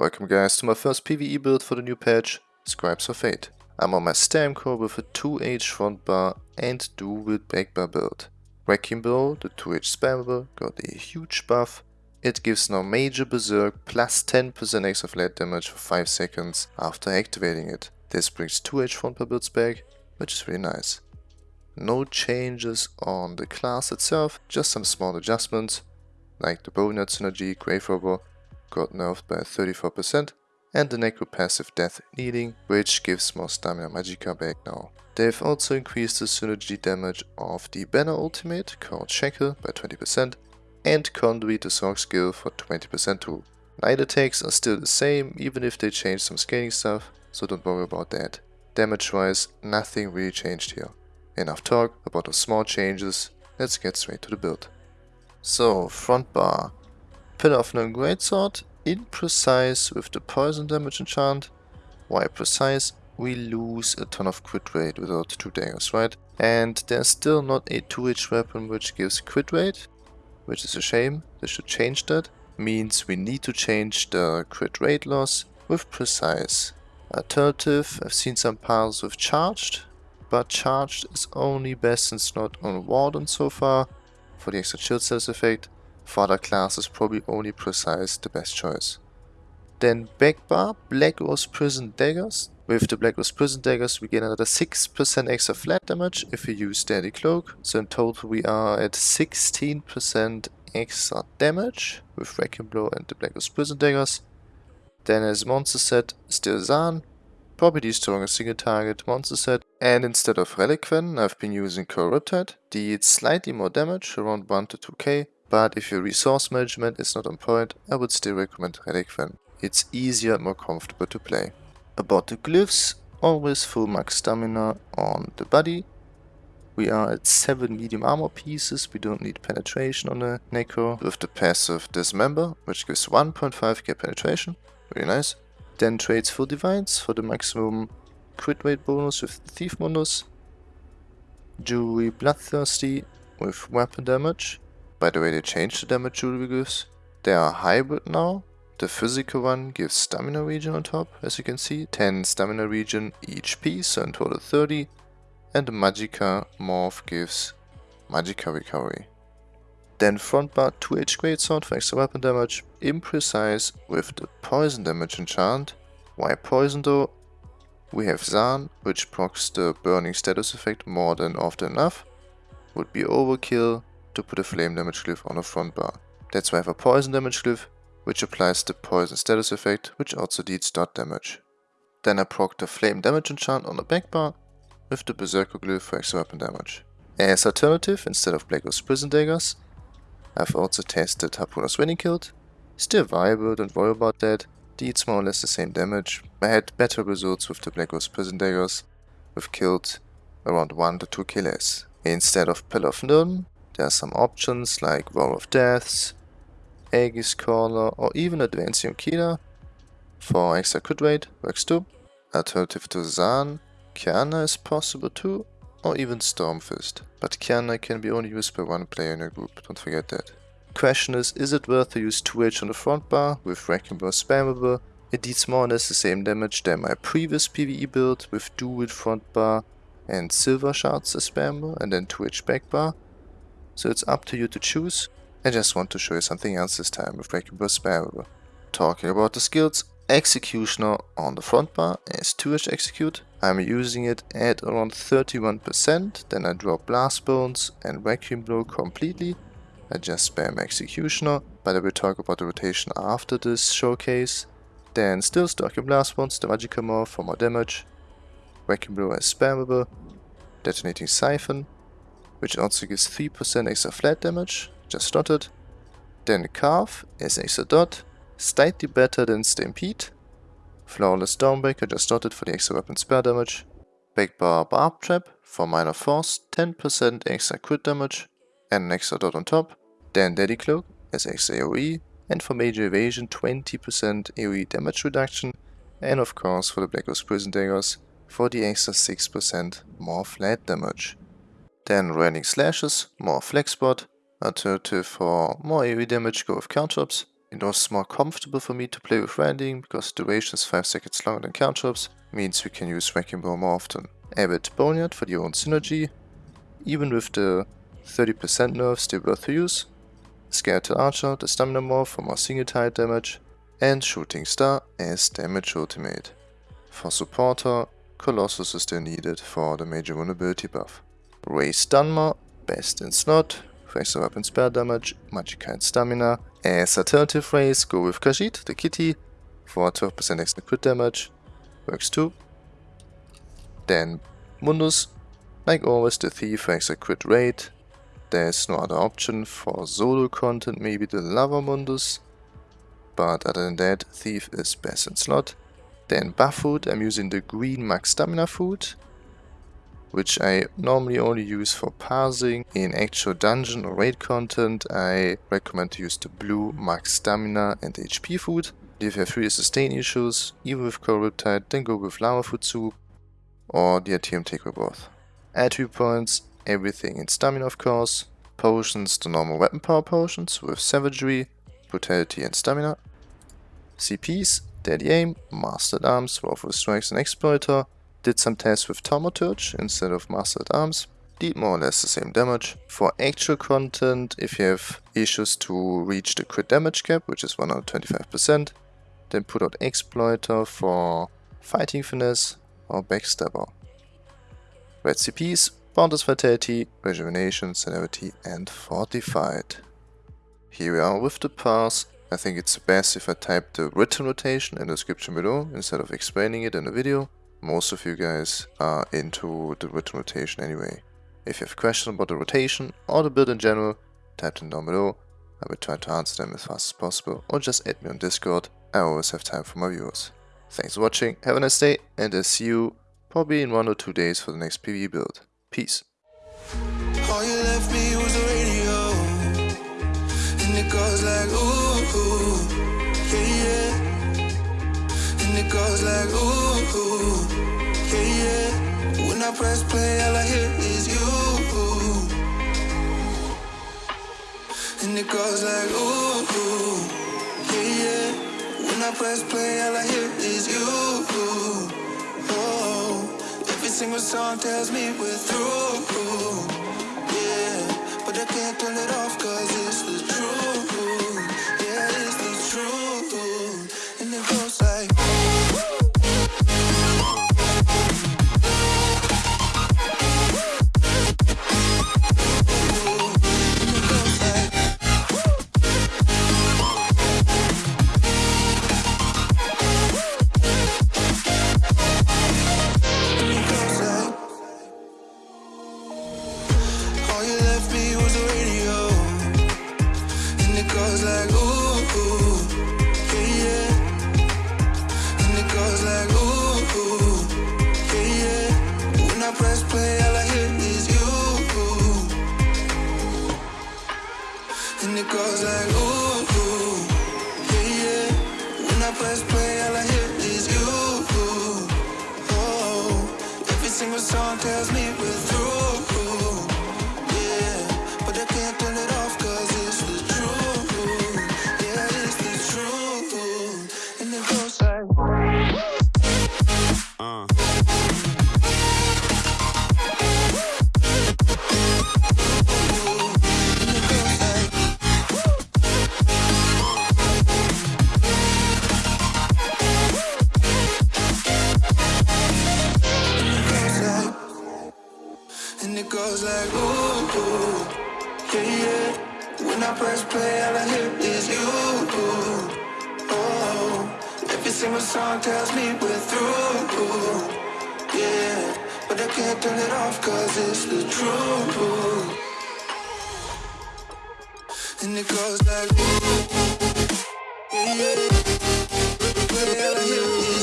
Welcome guys to my first PvE build for the new patch, Scribes of Fate. I'm on my Stam core with a 2H front bar and dual back bar build. Wrecking Blow, the 2H spammable, got a huge buff. It gives now Major Berserk plus 10% extra flat damage for 5 seconds after activating it. This brings 2H front bar builds back, which is really nice. No changes on the class itself, just some small adjustments, like the Bow Boneyard synergy, Grave Robber, got nerfed by 34%, and the Necro passive Death Kneeling, which gives more Stamina Magicka back now. They've also increased the synergy damage of the Banner ultimate called Shackle by 20% and Conduit the Sorc skill for 20% too. Night attacks are still the same even if they changed some scaling stuff, so don't worry about that. Damage wise, nothing really changed here. Enough talk about the small changes, let's get straight to the build. So, front bar. Pillar of Nirn Greatsword, imprecise with the poison damage enchant. Why precise? We lose a ton of crit rate without two daggers, right? And there's still not a 2H weapon which gives crit rate, which is a shame. They should change that. Means we need to change the crit rate loss with precise. Alternative, I've seen some piles with charged, but charged is only best since not on Warden so far for the extra shield cells effect. For class is probably only Precise the best choice. Then Backbar, Black Rose Prison Daggers. With the Black Rose Prison Daggers we get another 6% extra flat damage if we use Deadly Cloak. So in total we are at 16% extra damage with Wrecking Blow and the Black Rose Prison Daggers. Then as monster set, still Zaan. Probably the strongest single target monster set. And instead of Relequen, I've been using Coral Riptide. Deals slightly more damage, around 1 to 2k but if your resource management is not on point, I would still recommend Relequen. It's easier and more comfortable to play. About the glyphs, always full max stamina on the body. We are at 7 medium armor pieces, we don't need penetration on the Necro. With the passive Dismember, which gives 1.5k penetration, very nice. Then trades for Divines for the maximum crit rate bonus with Thief Mundus. Jewelry Bloodthirsty with weapon damage. By the way, they changed the damage jewelry gives. They are hybrid now. The physical one gives stamina region on top, as you can see. 10 stamina region each piece, so in total 30. And the Magicka morph gives Magicka recovery. Then front bar 2H Greatsword for extra weapon damage. Imprecise with the poison damage enchant. Why poison though? We have Zaan, which procs the burning status effect more than often enough. Would be overkill, to put a flame damage glyph on a front bar. That's why I have a poison damage glyph, which applies the poison status effect, which also deals dot damage. Then I proc the flame damage enchant on the back bar with the berserker glyph for extra weapon damage. As alternative, instead of Black Rose Prison Daggers, I've also tested Harpooner's Wading Kilt. Still viable, don't worry about that. Deals more or less the same damage. I had better results with the Black Rose Prison Daggers, with killed around 1 to 2 killers. Instead of Pillar of Nirn, there are some options like War of Deaths, Aegis Caller or even Advancium Killer for extra crit rate, works too. Alternative to Zaan, Qiyana is possible too, or even Stormfist. But Qiyana can be only used by one player in a group, don't forget that. Question is, is it worth to use 2H on the front bar with Wrecking Blow spammable? It deals more or less the same damage than my previous PvE build with dual front bar and silver shards as spammable and then 2H back bar so it's up to you to choose. I just want to show you something else this time with Blow Spammable. Talking about the skills, Executioner on the front bar is 2H Execute. I'm using it at around 31%, then I drop Blast Bones and Vacuum Blow completely. I just spam Executioner, but I will talk about the rotation after this showcase. Then still Stalking Blast Bones, the Magicka Morph for more damage. Vacuum Blow is spammable. Detonating Siphon, which also gives 3% extra flat damage, just dotted. Then Carve is extra dot, slightly better than Stampede. Flawless Dawnbreaker, just dotted for the extra weapon spare damage. Backbar Barb Trap for minor force, 10% extra crit damage and an extra dot on top. Then Deadly Cloak is extra AoE and for major evasion 20% AoE damage reduction and of course for the Black Rose Prison Daggers for the extra 6% more flat damage. Then Rending Slashes, more Flex Spot, alternative for more AoE damage go with Caltrops. It was more comfortable for me to play with Rending because duration is 5 seconds longer than Caltrops, means we can use Wrecking Ball more often. Avid Boneyard for the own synergy, even with the 30% nerf still worth to use. Skeletal Archer, the stamina morph for more single tile damage, and Shooting Star as damage ultimate. For supporter, Colossus is still needed for the major vulnerability buff. Raise Dunmer, best in slot, Fraser weapon spell damage, Magicka and stamina. As alternative race, go with Khajiit, the kitty, for 12% extra crit damage, works too. Then Mundus, like always the thief for extra crit rate. There's no other option for solo content, maybe the Lava Mundus. But other than that, thief is best in slot. Then buff food, I'm using the green max stamina food, which I normally only use for parsing. In actual dungeon or raid content, I recommend to use the blue max stamina and HP food. If you have really sustain issues, even with Coral Riptide, then go with Lava Foot Soup or the ATM take or both. Attribute points, everything in stamina of course. Potions, the normal weapon power potions with Savagery, Brutality and Stamina. CPs, Deadly Aim, Mastered Arms, Wrathful Strikes and Exploiter. Did some tests with Thaumaturge instead of Mastered Arms. Did more or less the same damage. For actual content, if you have issues to reach the crit damage cap, which is 125%, then put out Exploiter for Fighting Finesse or Backstabber. Red CPs, Vitality, Rejuvenation, Celerity and Fortified. Here we are with the pass. I think it's best if I type the written rotation in the description below instead of explaining it in the video. Most of you guys are into the written rotation anyway. If you have questions about the rotation or the build in general, type them down below. I will try to answer them as fast as possible or just add me on Discord. I always have time for my viewers. Thanks for watching, have a nice day and I'll see you probably in one or two days for the next PvE build. Peace. Goes like ooh, ooh it goes like ooh, ooh. Yeah, yeah. When I press play all I hear is you. And it goes like ooh, ooh. Yeah, yeah. When I press play all I hear is you. Oh, Every single song tells me we're through. Goes sing my song tells me we're through Yeah, but I can't turn it off cause it's the truth And it goes like ooh, Yeah, yeah, yeah, yeah.